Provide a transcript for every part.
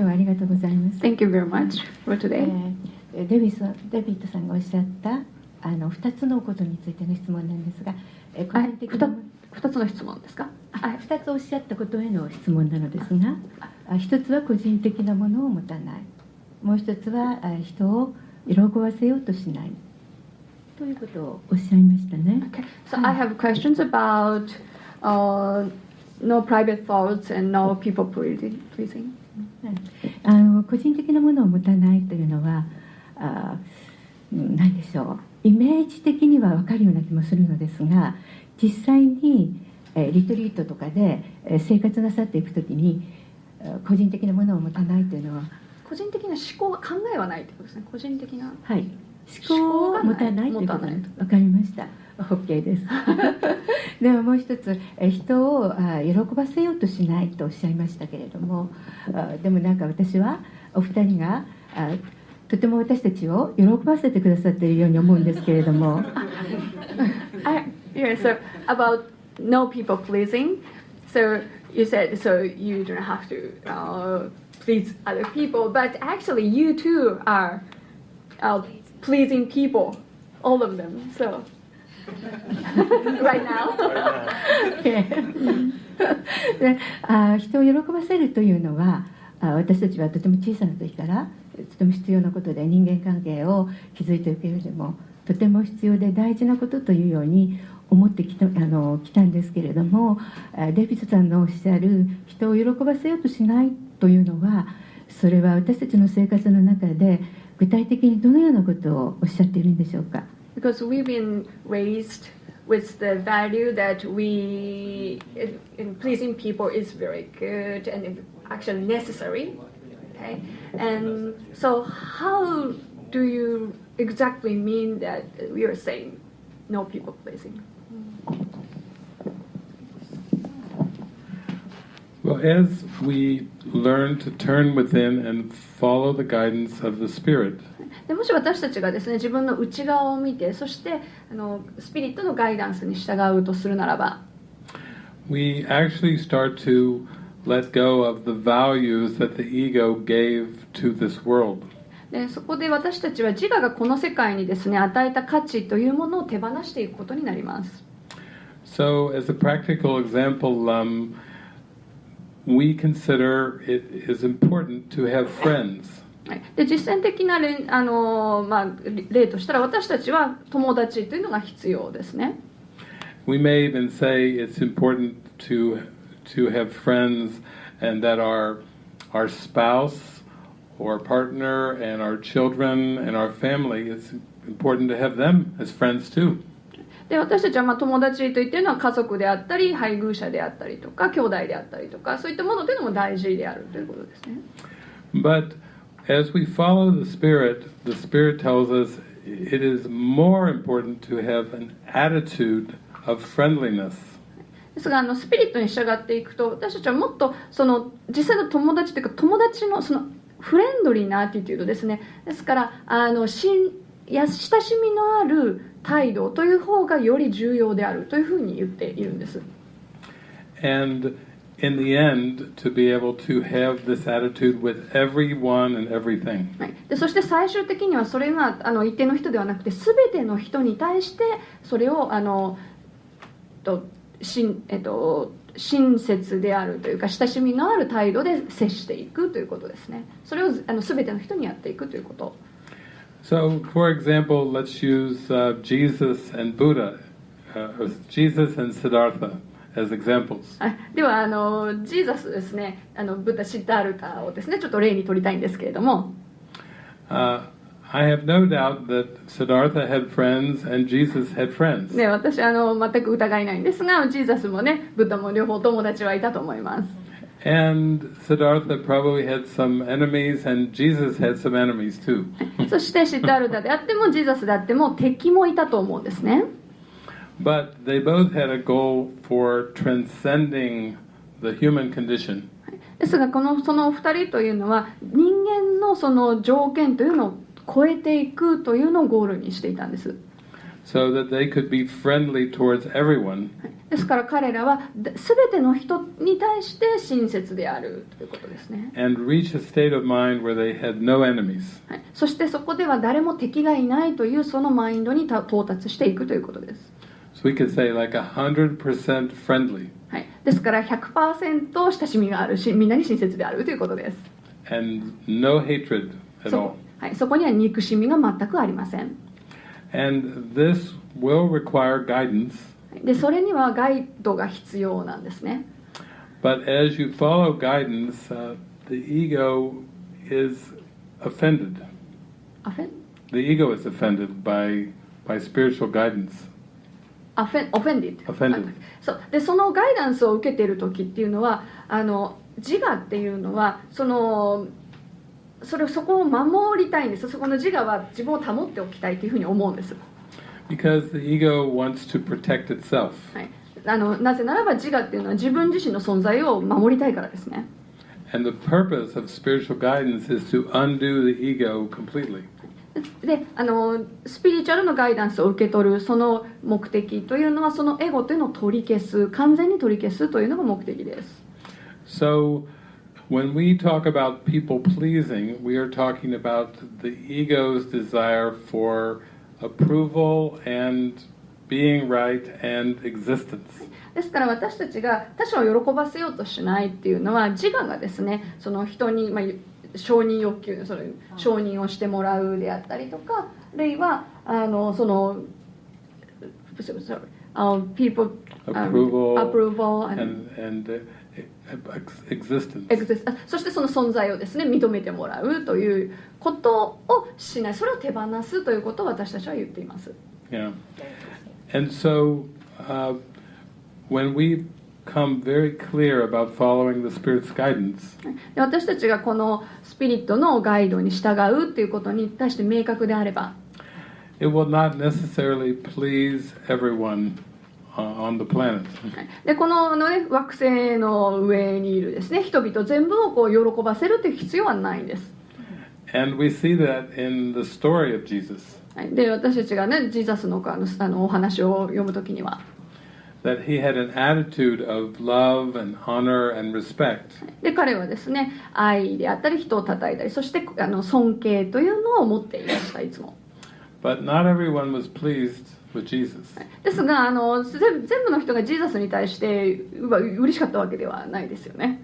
日はありがとうございます。Thank you very much for え today. ーデビさんデビッドさんがおっしゃったあの2つのことについての質問なんですが、えー個人的な2つの質問ですか？あ2つおっしゃったことへの質問なのですがあ1つは個人的なものを持たないもう1つはあ人を喜ばせようとしないということをおっしゃいましたね。Okay, so I have questions about uh, no private thoughts and no people pleasing. あの個人的なものを持たないというのはあうん何でしょう。イメージ的には分かるような気もするのですが実際に、えーリトリートとかで、えー生活なさっていくときにえー個人的なものを持たないというのは、個人的な思考考えはないってことですね。個人的な。はい、思考を持たないということ分かりました OK ですではもう一つ人を喜ばせようとしないとおっしゃいましたけれどもでもなんか私はお二人がとても私たちを喜ばせてくださっているように思うんですけれども I, yeah, so about no people pleasing. So you said so you don't have to uh, please other people, but actually you too are uh, pleasing people, all of them. So right now? であ人を喜ばせるというのはあ私たちはとても小さな時からとても必要なことで人間関係を築いていく上でもとても必要で大事なことというように思ってきたあの来たんですけれどもデビッドさんのおっしゃる人を喜ばせようとしないというのはそれは私たちの生活の中で具体的にどのようなことをおっしゃっているんでしょうか？Because we've been raised with the value that we in, in pleasing people is very good and actually necessary okay? And so how do you exactly mean that we are saying no people pleasing? Well, as we learn to turn within and follow the guidance of the Spirit. でもし私たちがですね自分の内側を見てそしてあのスピリットのガイダンスに従うとするならばでそこで私たちは自我がこの世界にですね与えた価値というものを手放していくことになります。So as a practical example、um, we consider it is important to have friends. はいで実践的な例,、あのまあ、例としたら私たちは友達というのが必要ですね We may even say it's important to to have friends, and that our our spouse or partner and our children and our family it's important to have them as friends too. で私たちはまあ友達といってるのは家族であったり配偶者であったりとか兄弟であったりとかそういったものというのも大事であるということですね But as we follow the Spirit, the Spirit tells us it is more important to have an attitude of friendliness. ですがあのスピリットに従っていくと私たちはもっとその実際の友達というか友達のそのフレンドリーなアティテュードですねですからあのしんや親しみのある態度という方がより重要であるというふうに言っているんです。And in the end, to be able to have this attitude with everyone and everything. はい、でそして最終的にはそれがあの一定の人ではなくて全ての人に対してそれをあのとしん、えっと、親切であるというか親しみのある態度で接していくということですね。それをあの全ての人にやっていくということ So, for example, let's use uh, Jesus and Buddha, uh, Jesus and Siddhartha as examples. Ah, あではあの、ジーザスですね、あのブッダ・シッダルタをですね、ちょっと例に取りたいんですけれども。Uh, I have no doubt that Siddhartha had friends and Jesus had friends. ね、私あの全く疑いないんですが、ジーザスもね、ブッダも両方友達はいたと思います。And Siddhartha probably had some enemies, and Jesus had some enemies too. そしてシッダールタであってもジーザスであっても敵もいたと思うんですね But they both had a goal for transcending the human condition. ですがこのそのお二人というのは人間のその条件というのを超えていくというのをゴールにしていたんです so that they could be friendly towards everyone ですから彼らは全ての人に対して親切であるということですね、and reach a state of mind where they had no enemies. はい、そしてそこでは誰も敵がいないというそのマインドにた到達していくということです、So we could say like a hundred percent friendly はい、ですから100%親しみがあるしみんなに親切であるということです and no hatred at そ all. こ,、はい、そこには憎しみが全くありません And this will require guidance, でそれにはガイドが必要なんですね but as you follow guidance, uh, the ego is offended. アフェン The ego is offended by by spiritual guidance. アフェンオフェンディ Offended. そうでそのガイダンスを受けている時っていうのはあの自我っていうのはその それそこを守りたいんです。そこの自我は自分を保っておきたいというふうに思うんです、Because the ego wants to protect itself. はい、あのなぜならば自我っていうのは自分自身の存在を守りたいからですね。And the purpose of spiritual guidance is to undo the ego completely. であのスピリチュアルのガイダンスを受け取るその目的というのはそのエゴというのを取り消す完全に取り消すというのが目的です。So, when we talk about people pleasing, we are talking about the ego's desire for approval and being right and existence. ですから私たちが他者を喜ばせようとしないっていうのは自我がですねその人に、まあ、承認欲求その承認をしてもらうであったりとかあるいはあのその sorry, uh, people um, Approval approval and and and そしてその存在をですね認めてもらうということをしないそれを手放すということを私たちは言っています Yeah. And so, uh, when we come very clear about following the Spirit's guidance, で私たちがこのスピリットのガイドに従うっていうことに対して明確であれば it will not necessarily please everyone uh, on the planet. でこの,ね、惑星の上にいるです、ね、人々全部をこう喜ばせるという必要はないんです。で私たちが、ね、ジーザスの,あの,あのお話を読むときには。で彼はですね愛であったり人をたたえたりそしてあの尊敬というのを持っていましたいつも。But not everyone was pleased ですがあの全全部の人がジーザスに対して嬉しかったわけではないですよね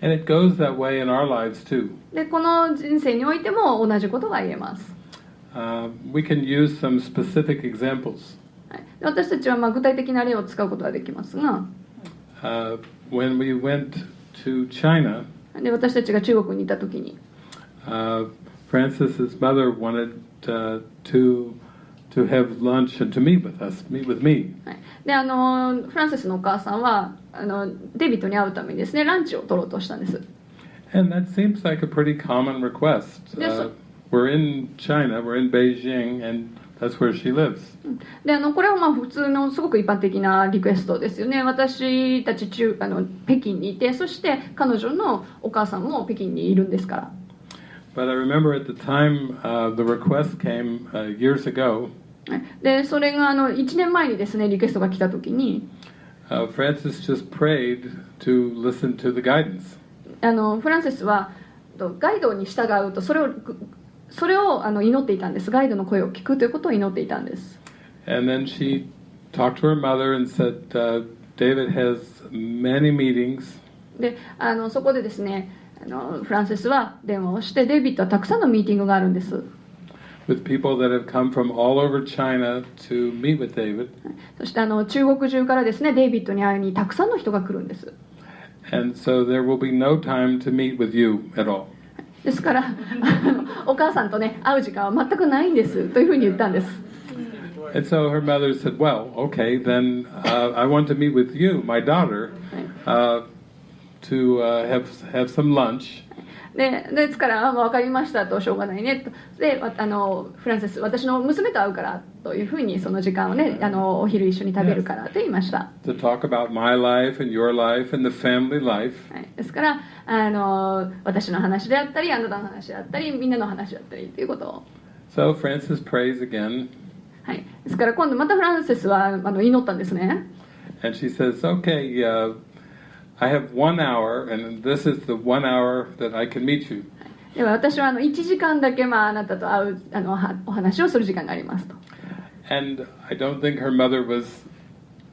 And it goes that way in our lives too. でこの人生においても同じことが言えます、Uh, we can use some specific examples. 私たちはまあ具体的な例を使うことができますが Uh, when we went to China, で私たちが中国にいた時に uh, Francis's mother wanted uh, to to have lunch and to meet with us, meet with me. はい、であのフランシスのお母さんはあのデビットに会うためにですねランチを取ろうとしたんです And that seems like a pretty common request. Uh, we're in China, we're in Beijing, and that's where she lives. であのこれはまあ普通のすごく一般的なリクエストですよね私たち中あの北京にいてそして彼女のお母さんも北京にいるんですから But I remember at the time uh, the request came uh, years ago. はいでそれがあの1年前にですねリクエストが来た時に Uh, Francis just prayed to listen to the guidance. あのフランシスはとガイドに従うとそれをそれをあの祈っていたんです。ガイドの声を聞くということを祈っていたんです。And then she talked to her mother and said, uh, David has many meetings, であのそこでですねあのフランシスは電話をしてデイビッドはたくさんのミーティングがあるんです with people that have come from all over China to meet with David. そしてあの中国中からですねデイビッドに会いにたくさんの人が来るんです And so there will be no time to meet with you at all. ですからあのお母さんとね会う時間は全くないんですというふうに言ったんです And so her mother said, Well, okay, then uh, I want to meet with you, my daughter, uh, to uh, have, have some lunch. でですから、まあ、分かりましたとしょうがないねと。でわあのフランセス私の娘と会うからというふうにその時間をねあのお昼一緒に食べるからと言いました、to talk about my life and your life and the family life. はい、ですからあの私の話であったりあなたの話であったりみんなの話であったりということを、So Francis prays again, はい、ですから今度またフランセスはあの祈ったんですね。And she says, Okay, uh, I have one hour, and this is the one hour that I can meet you. では私はあの1時間だけ、まあ、あなたと会うあのはお話をする時間がありますと And I don't think her mother was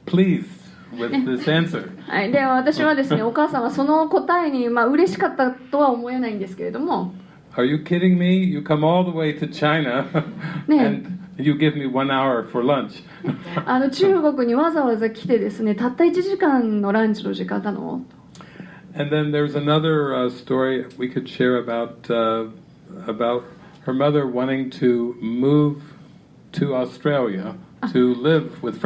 pleased with this answer. はい、で私はですねお母さんはその答えに、まあ嬉しかったとは思えないんですけれども Are you kidding me? You come all the way to China and 中国にわざわざ来てたった1時間のランチの時間なの?と one hour for wanting to move to Australia to live with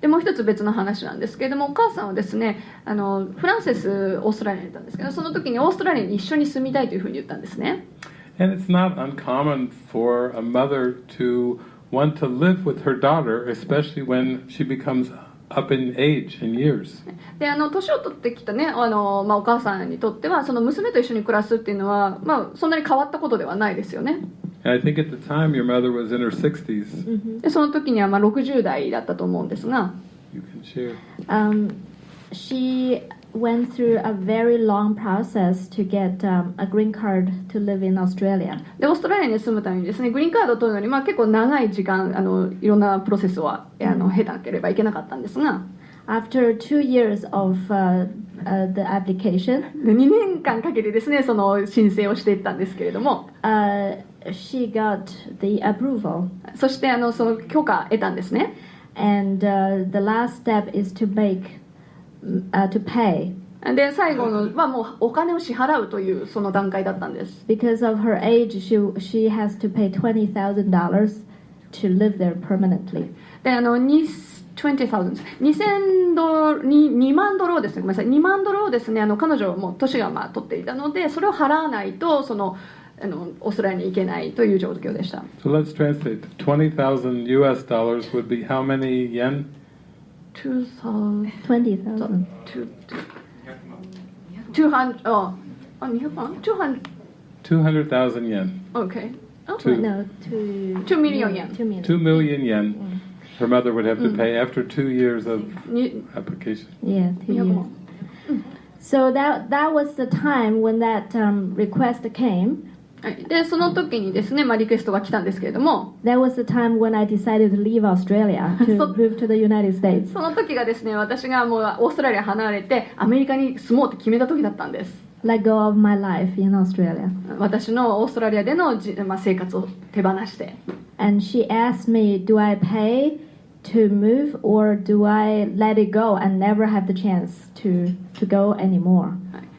でもう一つ別の話なんですけれどもお母さんはですねあのフランセスオーストラリアにいたんですけどその時にオーストラリアに一緒に住みたいというふうに言ったんですね。And it's not uncommon for a mother to want to live with her daughter, especially when she becomes up in age in years. であの年を取ってきたねあの、まあ、お母さんにとってはその娘と一緒に暮らすっていうのは、まあ、そんなに変わったことではないですよね And I think at the time your mother was in her 60s. でその時にはまあ60代だったと思うんですが You can share. Um, she went through a very long process to get um, a green card to live in Australia. でオーストラリアに住むためにですねグリーンカードを取るのに、まあ、結構長い時間あのいろんなプロセスをあの経なければいけなかったんですが After two years of uh, uh, the application, で2年間かけてですねその申請をしていったんですけれども uh, she got the approval. そしてあのその許可得たんですね And uh, the last step is to make, uh, to pay. で最後のはもうお金を支払うというその段階だったんです Because of her age, she, she has to pay $20,000 to live there permanently. であのに20,000 2000ドルに2万ドルをですねごめんなさい2万ドルをですねあの彼女はもう年がまあ取っていたのでそれを払わないとそのあのオーストラリアに行けないという状況でした So let's translate. 20,000 US dollars would be how many yen? 2000 20,000. 200ああ200万200 200,000 yen. OK Two, No, two, Two million yen. Two million. 2 million yen her mother would have to pay after two years of に application. Yeah, two 200 years. 万 So that that was the time when that um, request came. でその時にですね、まあ、リクエストが来たんですけれども、その時が、私がオーストラリア離れて、アメリカに住もうっ決めた時だったんです。私のオーストラリアでの、まあ、生活を手放して。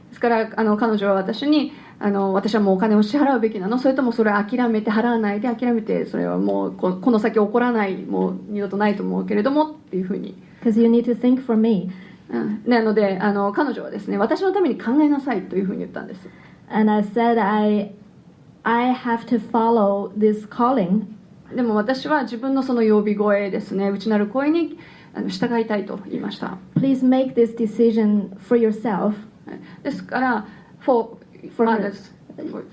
ですからあの彼女は私に、あの私はもうお金を支払うべきなの？それともそれを諦めて払わないで諦めてそれはもうここの先起こらないもう二度とないと思うけれどもっていうふうに、Because you need to think for me. うん、なのであの彼女はですね私のために考えなさいというふうに言ったんです。And I said, "I I have to follow this calling. でも私は自分のその呼び声ですね内なる声にあの従いたいと言いました。Please make this decision for yourself. はい。ですから、for, For her. others,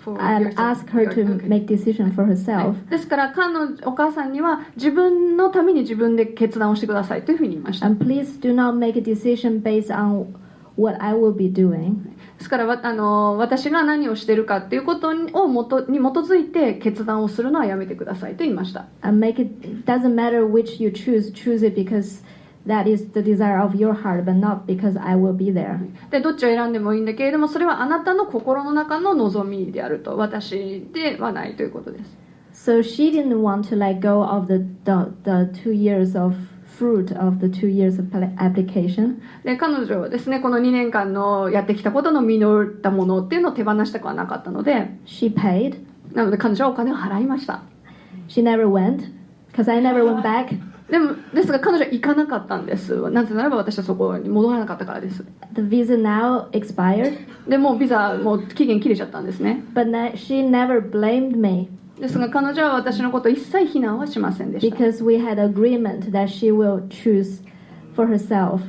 for, and ask her to make decision for は herself. いですから彼女お母さんには自分のために自分で決断をしてくださいというふうに言いました And please do not make a decision based on what I will be doing. ですからわあの私が何をしているかっていうことにをもとに基づいて決断をするのはやめてくださいと言いました And make it doesn't matter which you choose, choose it because that is the desire of your heart, but not because I will be there. でどっちを選んでもいいんだけれどもそれはあなたの心の中の望みであると私ではないということです So she didn't want to let go of the, the, the two years of fruit of the two years of application. で彼女はですねこの2年間のやってきたことの実ったものっていうのを手放したくはなかったので She paid. なので彼女はお金を払いました She never went because I never went back. でもですが彼女は行かなかったんです。なぜならば私はそこに戻らなかったからです。The visa now expired, でもうビザもう期限切れちゃったんですね。But she never blamed me. ですが彼女は私のことを一切非難はしませんでした。Because we had agreement that she will choose for herself.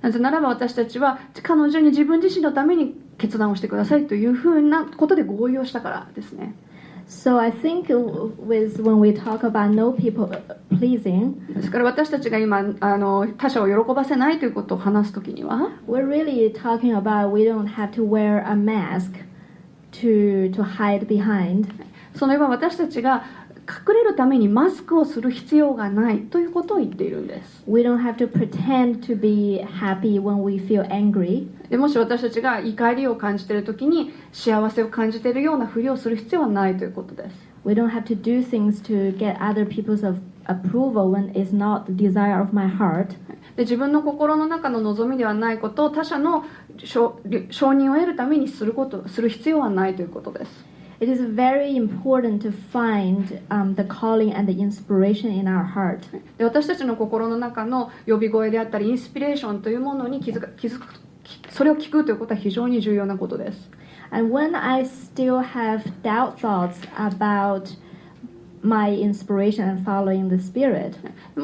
なぜならば私たちは彼女に自分自身のために決断をしてくださいというふうなことで合意をしたからですね So I think with when we talk about no people pleasing, ですから私たちが今あの他者を喜ばせないということを話すときには we're really talking about we don't have to wear a mask to to hide behind. その今私たちが 隠れるためにマスクをする必要がないということを言っているんです We don't have to pretend to be happy when we feel angry. でもし私たちが怒りを感じている時に幸せを感じているようなふりをする必要はないということです We don't have to do things to get other people's approval when it's not the desire of my heart. で自分の心の中の望みではないことを他者の承承認を得るためにすることする必要はないということです It is very important to find um, the calling and the inspiration in our heart. で私たちの心の中の呼び声であったりインスピレーションというものに気づか気づくそれを聞くということは非常に重要なことです And when I still have doubt thoughts about my inspiration and following the Spirit,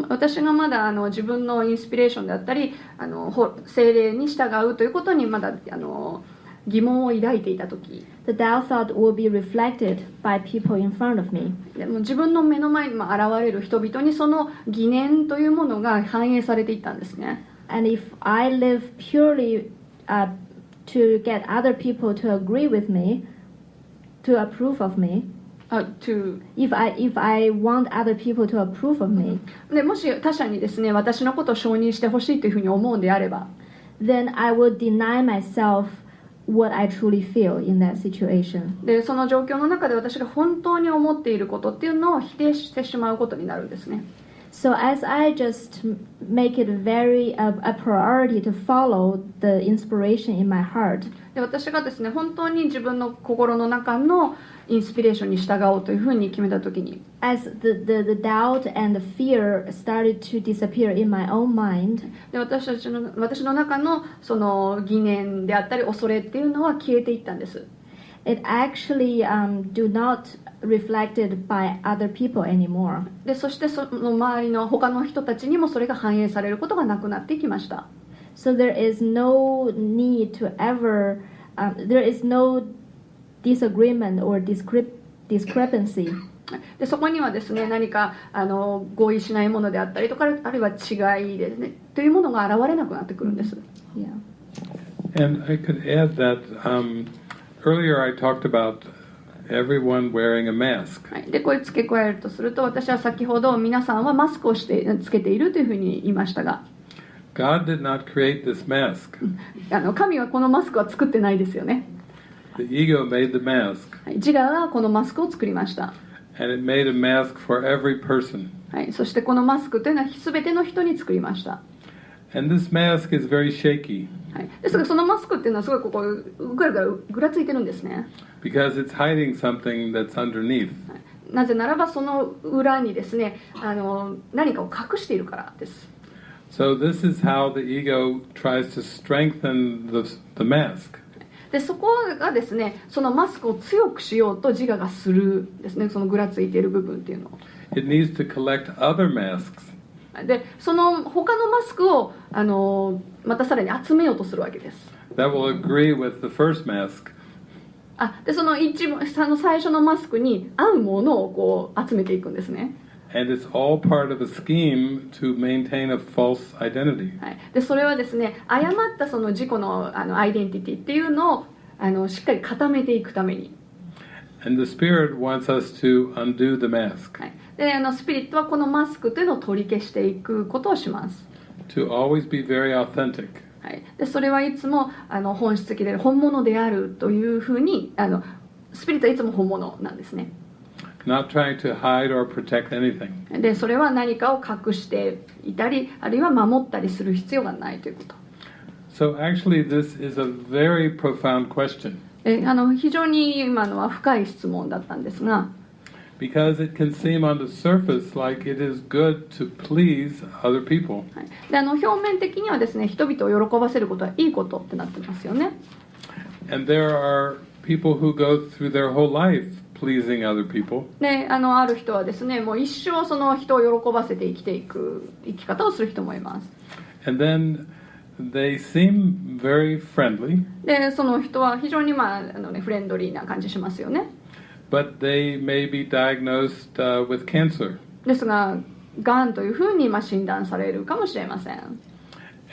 私がまだあの自分のインスピレーションであったりあのほ精霊に従うということにまだあの疑問を抱いていた時 the doubt thought will be reflected by people in front of me. でも自分の目の前にまあ現れる人々にその疑念というものが反映されていったんですね And if I live purely uh, to get other people to agree with me, to approve of me, あ to if I if I want other people to approve of me, でもし他者にですね私のことを承認してほしいというふうに思うんであれば then I will deny myself what I truly feel in that situation. でその状況の中で私が本当に思っていることっていうのを否定してしまうことになるんですね So as I just make it very a, a priority to follow the inspiration in my heart, で私がですね本当に自分の心の中のインスピレーションに従おうというふうに決めた時に as the, the, the doubt and the fear started to disappear in my own mind, で私たちの私の中のその疑念であったり恐れっていうのは消えていったんです it actually um, do not reflected by other people anymore. でそしてその周りの他の人たちにもそれが反映されることがなくなっていきました So there is no need to ever, um, there is no disagreement or discrep- discrepancy でそこにはですね何かあの合意しないものであったりとかあるいは違いですねというものが現れなくなってくるんです Yeah. And I could add that um, earlier I talked about everyone wearing a mask. はい、でこれ付け加えるとすると私は先ほど皆さんはマスクをしてつけているというふうに言いましたが God did not create this mask. あの神はこのマスクは作ってないですよね、The ego made the mask, はい、自我がこのマスクを作りました、and it made a mask for every person. はい、そしてこのマスクというのは全ての人に作りました、And this mask is very shaky はい、ですがそのマスクっていうのはすごいここぐらぐらぐらついてるんですね because it's hiding something that's underneath. なぜならばその裏にですねあの何かを隠しているからです So this is how the ego tries to strengthen the, the mask. でそこがですねそのマスクを強くしようと自我がするですねそのぐらついている部分っていうのを It needs to collect other masks でその他のマスクをあのまたさらに集めようとするわけです that will agree with the first mask. あでその一番下の最初のマスクに合うものをこう集めていくんですね、And it's all part of a scheme to maintain a false identity. はい、でそれはですね誤ったその自己のあのアイデンティティっていうのをあのしっかり固めていくために、And the Spirit wants us to undo the mask, はい、であのスピリットはこのマスクというのを取り消していくことをします、to always be very authentic. はい、でそれはいつもあの本質的で本物であるというふうにあのスピリットはいつも本物なんですね not trying to hide or protect anything. でそれは何かを隠していたりあるいは守ったりする必要がないということ So actually, this is a very profound question であの非常に今のは深い質問だったんですが because it can seem on the surface like it is good to please other people. はいであの表面的にはですね人々を喜ばせることはいいことってなってますよね And there are people who go through their whole life pleasing other people. であのある人はですねもう一生その人を喜ばせて生きていく生き方をする人もいます And then they seem very friendly, でその人は非常に、まああのね、フレンドリーな感じしますよね but they may be diagnosed uh, with cancer. ですががんというふうにまあ診断されるかもしれません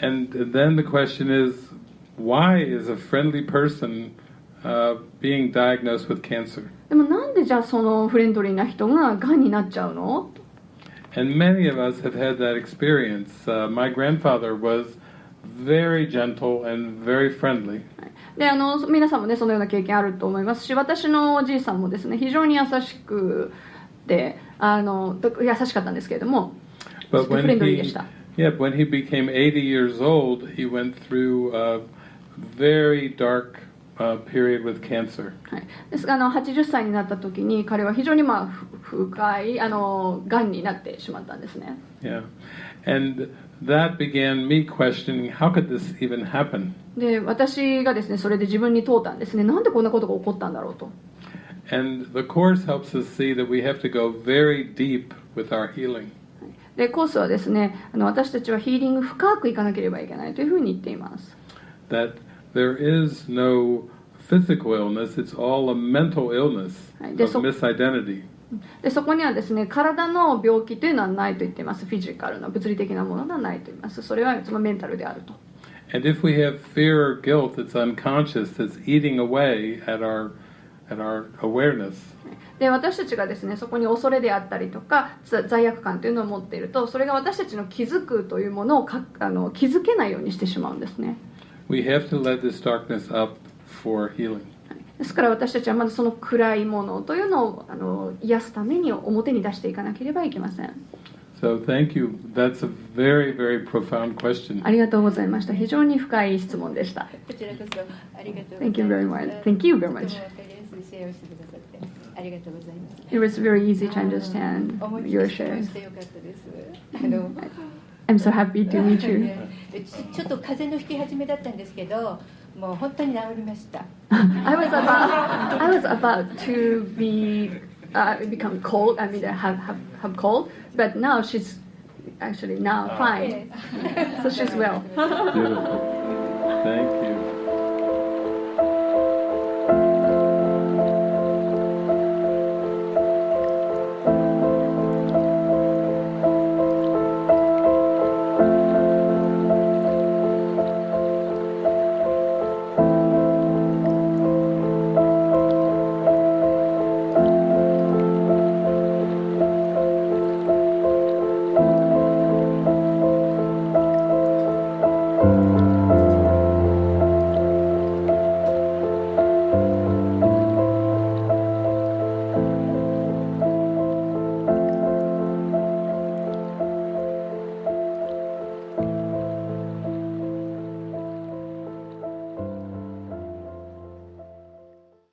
And then the question is, why is a friendly person uh, being diagnosed with cancer? でもなんでじゃあそのフレンドリーな人ががんになっちゃうの And many of us have had that experience. Uh, my grandfather was very gentle and very friendly. であの皆さんもねそのような経験あると思いますし私のおじいさんもですね非常に優しくてあの優しかったんですけれども But フ when レンドリーで he, した yeah, when he became 80 years old, he went through a very dark uh, period with cancer. はい、ですがあの80歳になった時に彼は非常にまあふ深いあのがんになってしまったんですね Yeah, and that began me questioning how could this even happen. で私がですねそれで自分に問うたんですねなんでこんなことが起こったんだろうと And the course helps us see that we have to go very deep with our healing. でコースはですねあの私たちはヒーリング深くいかなければいけないというふうに言っています That There is no physical illness, it's all a mental illness of のでそこにはですね体の病気というのはないと言っています、フィジカルの物理的なものがないと言います、それはいつもメンタルであると。で私たちがですねそこに恐れであったりとか罪悪感というのを持っていると、それが私たちの気づくというものをかあの気づけないようにしてしまうんですね。we have to let this darkness up for healing. ですから私たちはまずその暗いものというのをあの癒すために表に出していかなければいけません So thank you. That's a very very profound question. ありがとうございました非常に深い質問でしたこちらこそありがとう Thank you very much. Thank you very much. とてもわかりやすいシェアをしてくださってありがとうございます。 It was very easy to understand 思いっき your り質問 shares してよかったです。あの I'm so happy to meet you ちちょっと風邪の引き始めだったんですけど、もう本当に治りました。 I was about I was about to be uh, become cold. I mean, have, have have cold, but now she's actually now fine. So she's well. Beautiful. Thank you.